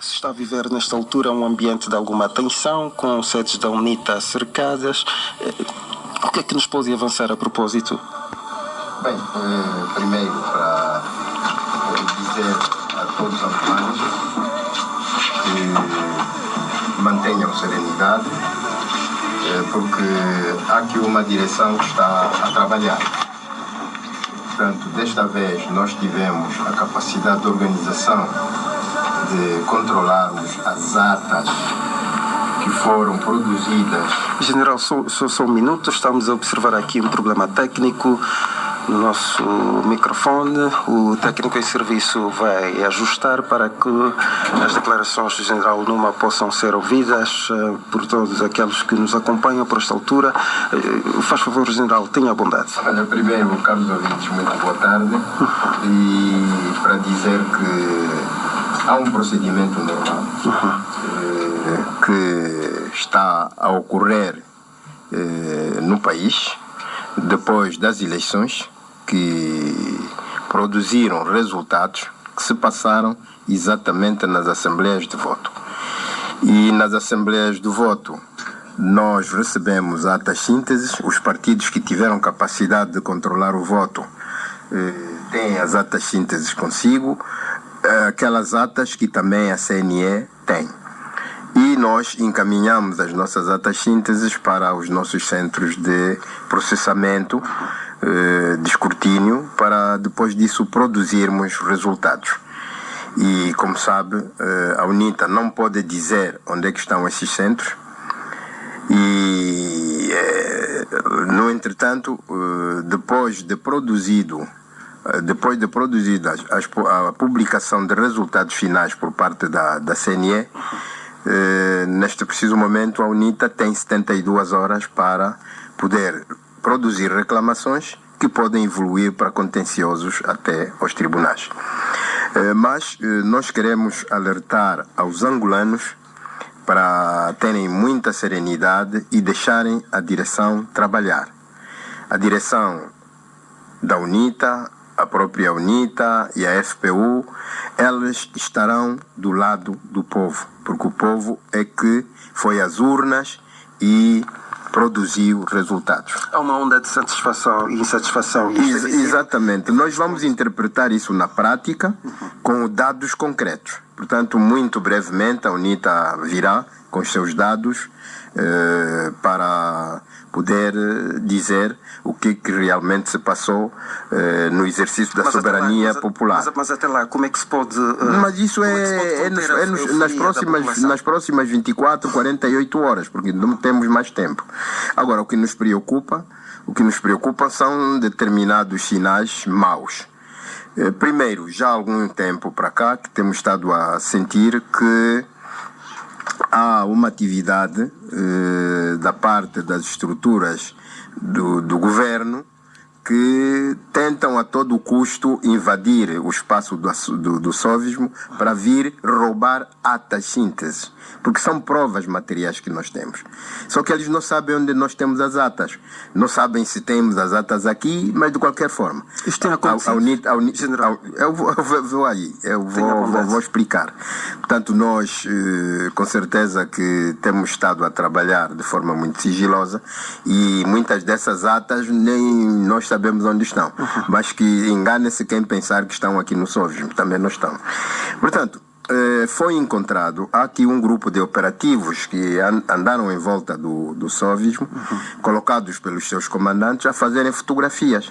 se está a viver nesta altura um ambiente de alguma tensão, com sedes da UNITA cercadas. Eh, o que é que nos pode avançar a propósito? Bem, eh, primeiro para dizer a todos os afegãos que mantenham serenidade, eh, porque há aqui uma direção que está a trabalhar. Portanto, desta vez nós tivemos a capacidade de organização de controlarmos as atas que foram produzidas. General, só, só, só um minuto, estamos a observar aqui um problema técnico no nosso microfone. O técnico em serviço vai ajustar para que as declarações do General Numa possam ser ouvidas uh, por todos aqueles que nos acompanham por esta altura. Uh, faz favor, General, tenha a bondade. Olha, primeiro, caros ouvintes, muito boa tarde. E para dizer que há um procedimento normal uh, que está a ocorrer no país depois das eleições que produziram resultados que se passaram exatamente nas assembleias de voto. E nas assembleias de voto nós recebemos atas sínteses, os partidos que tiveram capacidade de controlar o voto eh, têm as atas sínteses consigo, eh, aquelas atas que também a CNE tem. E nós encaminhamos as nossas atas sínteses para os nossos centros de processamento eh, de escrutínio para depois disso produzirmos resultados. E como sabe, eh, a UNITA não pode dizer onde é que estão esses centros. E, eh, no entretanto, depois de produzido depois de produzida a publicação de resultados finais por parte da, da CNE, neste preciso momento a UNITA tem 72 horas para poder produzir reclamações que podem evoluir para contenciosos até aos tribunais. Eh, mas eh, nós queremos alertar aos angolanos para terem muita serenidade e deixarem a direção trabalhar. A direção da UNITA, a própria UNITA e a FPU, elas estarão do lado do povo, porque o povo é que foi às urnas e produziu resultados. Há uma onda de satisfação e insatisfação. Ex exatamente. Nós vamos interpretar isso na prática com dados concretos. Portanto, muito brevemente a UNITA virá com os seus dados eh, para poder dizer o que, que realmente se passou eh, no exercício da mas soberania lá, popular. Mas, mas, até lá, como é que se pode. Uh, mas isso é, é, nos, é nos, nas, próximas, nas próximas 24, 48 horas, porque não temos mais tempo. Agora, o que nos preocupa, o que nos preocupa são determinados sinais maus. Primeiro, já há algum tempo para cá que temos estado a sentir que há uma atividade eh, da parte das estruturas do, do governo que tentam a todo custo invadir o espaço do, do, do sovismo para vir roubar atas sínteses porque são provas materiais que nós temos. Só que eles não sabem onde nós temos as atas. Não sabem se temos as atas aqui, mas de qualquer forma. Isto tem acontecido? A, General. Eu vou, eu vou aí, eu vou, vou, vou, explicar. Portanto, nós, eh, com certeza que temos estado a trabalhar de forma muito sigilosa e muitas dessas atas nem nós sabemos onde estão. Uhum. Mas que engane-se quem pensar que estão aqui no Sovismo, também não estão. Portanto, eh, foi encontrado aqui um grupo de operativos que andaram em volta do, do sovismo, uhum. colocados pelos seus comandantes a fazerem fotografias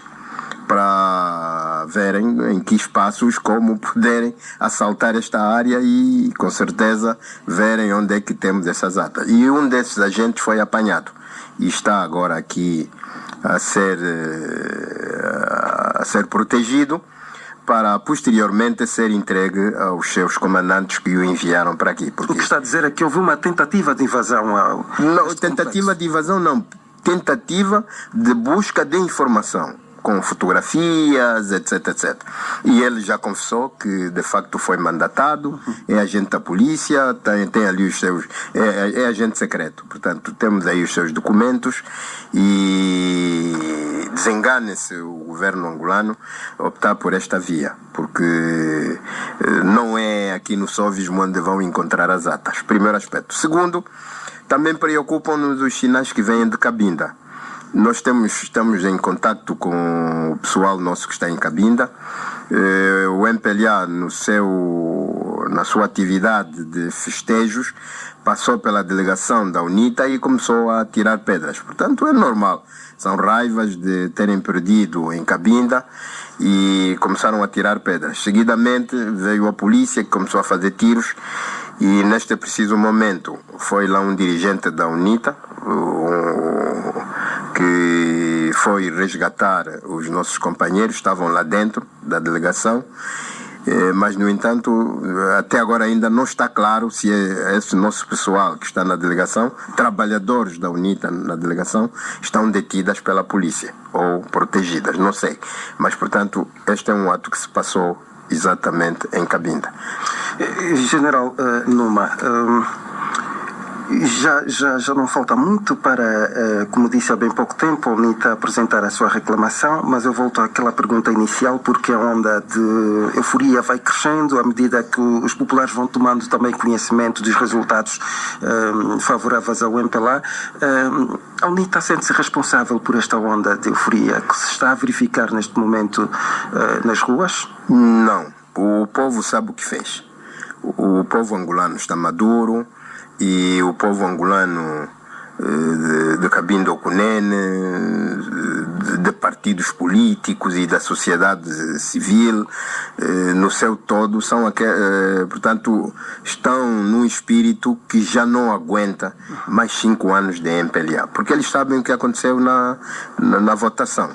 para verem em que espaços como puderem assaltar esta área e com certeza verem onde é que temos essas atas. E um desses agentes foi apanhado e está agora aqui a ser, eh, a ser protegido para posteriormente ser entregue aos seus comandantes que o enviaram para aqui. Porque... O que está a dizer é que houve uma tentativa de invasão ao. Não, tentativa complexo. de invasão não. Tentativa de busca de informação com fotografias, etc, etc. E ele já confessou que de facto foi mandatado, é agente da polícia, tem, tem ali os seus. É, é, é agente secreto. Portanto, temos aí os seus documentos e desengane-se o governo angolano optar por esta via, porque eh, não é aqui no Sóvismo onde vão encontrar as atas. Primeiro aspecto. Segundo, também preocupam-nos os sinais que vêm de Cabinda. Nós temos, estamos em contato com o pessoal nosso que está em Cabinda. Eh, o MPLA, no seu, na sua atividade de festejos, passou pela delegação da UNITA e começou a tirar pedras. Portanto, é normal. São raivas de terem perdido em Cabinda e começaram a tirar pedras. Seguidamente veio a polícia que começou a fazer tiros e neste preciso momento foi lá um dirigente da UNITA que foi resgatar os nossos companheiros, estavam lá dentro da delegação eh, mas, no entanto, até agora ainda não está claro se é esse nosso pessoal que está na delegação, trabalhadores da UNITA na delegação, estão detidas pela polícia ou protegidas, não sei. Mas, portanto, este é um ato que se passou exatamente em Cabinda. Eh, General uh, Numa, já, já, já não falta muito para, uh, como disse há bem pouco tempo, a UNITA apresentar a sua reclamação, mas eu volto àquela pergunta inicial, porque a onda de euforia vai crescendo à medida que os populares vão tomando também conhecimento dos resultados uh, favoráveis ao MPLA. Uh, a UNITA sente-se responsável por esta onda de euforia que se está a verificar neste momento nas ruas? Não. O povo sabe o que fez. O povo angolano está maduro e o povo angolano de, de Cabindo Cunene, de, de, partidos políticos e da sociedade civil, no seu todo, são aquel, portanto, estão num espírito que já não aguenta mais cinco anos de MPLA, porque eles sabem o que aconteceu na, na, na votação.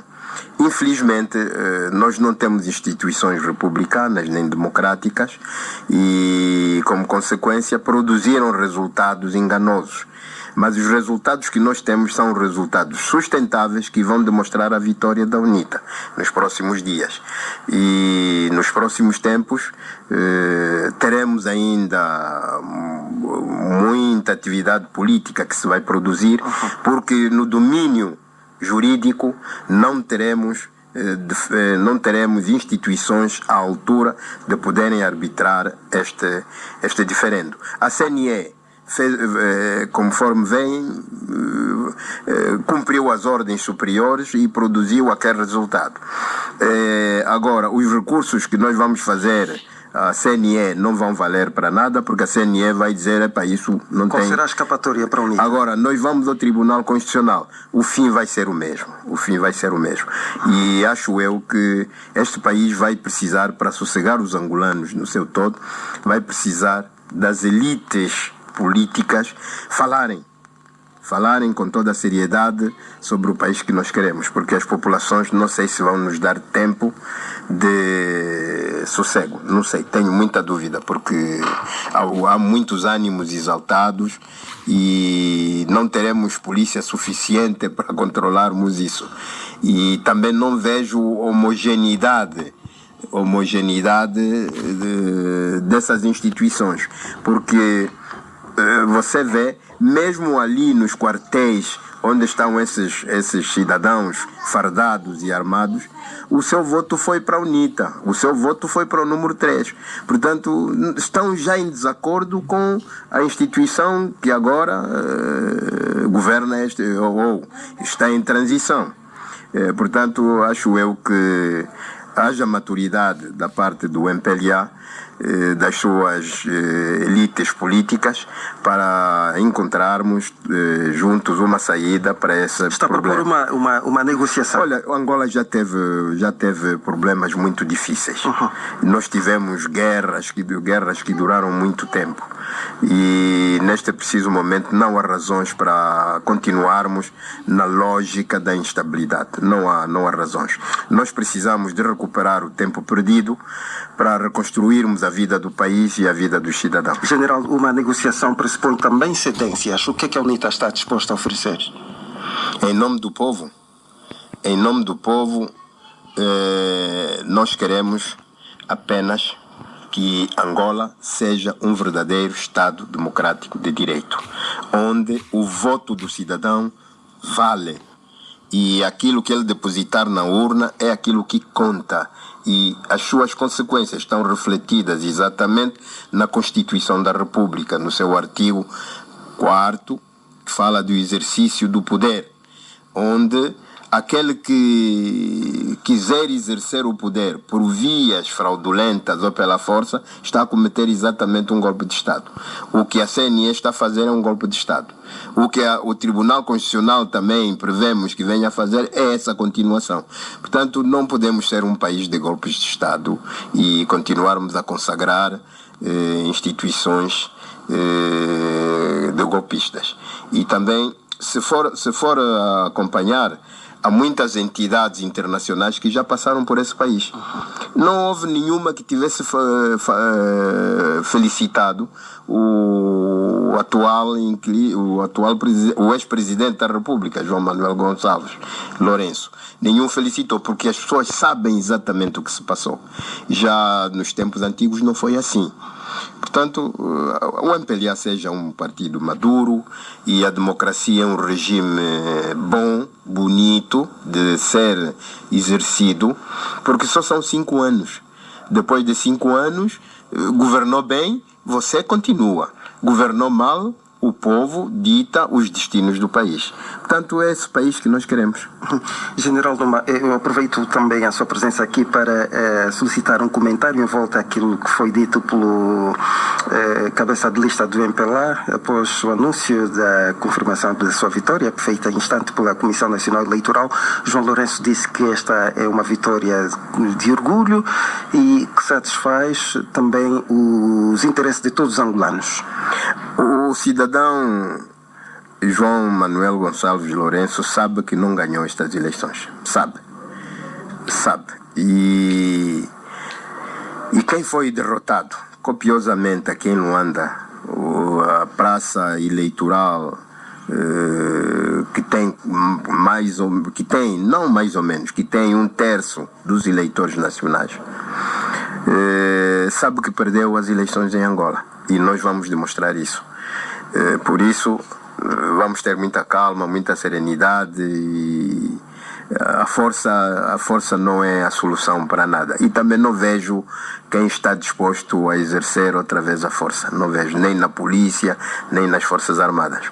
Infelizmente, nós não temos instituições republicanas nem democráticas e, como consequência, produziram resultados enganosos. Mas os resultados que nós temos são resultados sustentáveis que vão demonstrar a vitória da UNITA nos próximos dias. E nos próximos tempos eh, teremos ainda muita atividade política que se vai produzir, porque no domínio jurídico não teremos não teremos instituições à altura de poderem arbitrar este, este diferendo. A CNE, fez, conforme vem, cumpriu as ordens superiores e produziu aquele resultado. Agora, os recursos que nós vamos fazer a CNE não vão valer para nada, porque a CNE vai dizer, é para isso não Qual tem... será a escapatória para unir? Agora, nós vamos ao Tribunal Constitucional. O fim vai ser o mesmo. O fim vai ser o mesmo. E acho eu que este país vai precisar, para sossegar os angolanos no seu todo, vai precisar das elites políticas falarem falarem com toda a seriedade sobre o país que nós queremos, porque as populações não sei se vão nos dar tempo de sossego, não sei, tenho muita dúvida, porque há, muitos ânimos exaltados e não teremos polícia suficiente para controlarmos isso. E também não vejo homogeneidade homogeneidade de, dessas instituições, porque você vê, mesmo ali nos quartéis onde estão esses, esses cidadãos fardados e armados, o seu voto foi para a UNITA, o seu voto foi para o número 3. Portanto, estão já em desacordo com a instituição que agora uh, governa este, ou, ou, está em transição. Uh, portanto, acho eu que haja maturidade da parte do MPLA das suas elites políticas para encontrarmos juntos uma saída para esse Está problema. Está a propor uma, uma, uma negociação? Olha, Angola já teve, já teve problemas muito difíceis. Uhum. Nós tivemos guerras que, guerras que duraram muito tempo. E neste preciso momento não há razões para continuarmos na lógica da instabilidade. Não há, não há razões. Nós precisamos de recuperar o tempo perdido para reconstruirmos a vida do país e a vida dos cidadãos. General, uma negociação pressupõe também cedências. O que é que a UNITA está disposta a oferecer? Em nome do povo, em nome do povo, eh, nós queremos apenas que Angola seja um verdadeiro Estado democrático de direito, onde o voto do cidadão vale E aquilo que ele depositar na urna é aquilo que conta. E as suas consequências estão refletidas exatamente na Constituição da República, no seu artigo 4, que fala do exercício do poder, onde aquele que quiser exercer o poder por vias fraudulentas ou pela força está a cometer exatamente um golpe de Estado. O que a CNE está a fazer é um golpe de Estado. O que a, o Tribunal Constitucional também prevemos que venha a fazer é essa continuação. Portanto, não podemos ser um país de golpes de Estado e continuarmos a consagrar eh, instituições eh, de golpistas. E também, se for, se for acompanhar há muitas entidades internacionais que já passaram por esse país. Não houve nenhuma que tivesse eh, felicitado o atual, o atual o ex-presidente da República, João Manuel Gonçalves Lourenço. Nenhum felicitou, porque as pessoas sabem exatamente o que se passou. Já nos tempos antigos não foi assim. Portanto, o MPLA seja um partido maduro e a democracia é um regime bom, bonito de ser exercido, porque só são cinco anos. Depois de cinco anos, governou bem, você continua. Governou mal, o povo dita os destinos do país. Portanto, é esse país que nós queremos. General Doma, eu aproveito também a sua presença aqui para eh, solicitar um comentário em volta àquilo que foi dito pelo eh, cabeça de lista do MPLA após o anúncio da confirmação da sua vitória, feita em instante pela Comissão Nacional Eleitoral. João Lourenço disse que esta é uma vitória de orgulho e que satisfaz também os interesses de todos os angolanos. O cidadão João Manuel Gonçalves Lourenço sabe que não ganhou estas eleições. Sabe. Sabe. E, e quem foi derrotado copiosamente aqui em Luanda, a praça eleitoral eh, que tem mais ou que tem não mais ou menos que tem um terço dos eleitores nacionais eh, sabe que perdeu as eleições em Angola e nós vamos demonstrar isso. Eh, por isso, eh, vamos ter muita calma, muita serenidade e eh, a força, a força não é a solução para nada. E também não vejo quem está disposto a exercer outra vez a força. Não vejo nem na polícia, nem nas Forças Armadas.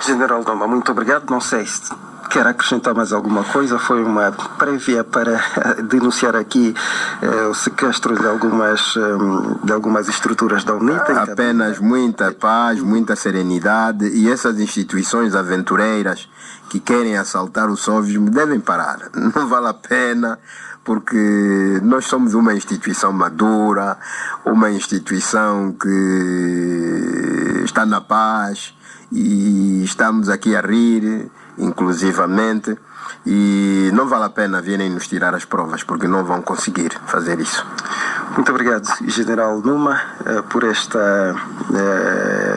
General Doma, muito obrigado. Não sei se Quer acrescentar mais alguma coisa? Foi uma prévia para denunciar aqui eh, o sequestro de algumas, um, de algumas estruturas da UNITA. Apenas muita paz, muita serenidade e essas instituições aventureiras que querem assaltar o soviético devem parar. Não vale a pena porque nós somos uma instituição madura, uma instituição que está na paz e estamos aqui a rir inclusivamente, e não vale a pena virem nos tirar as provas, porque não vão conseguir fazer isso. Muito obrigado, General Numa, eh, por esta eh,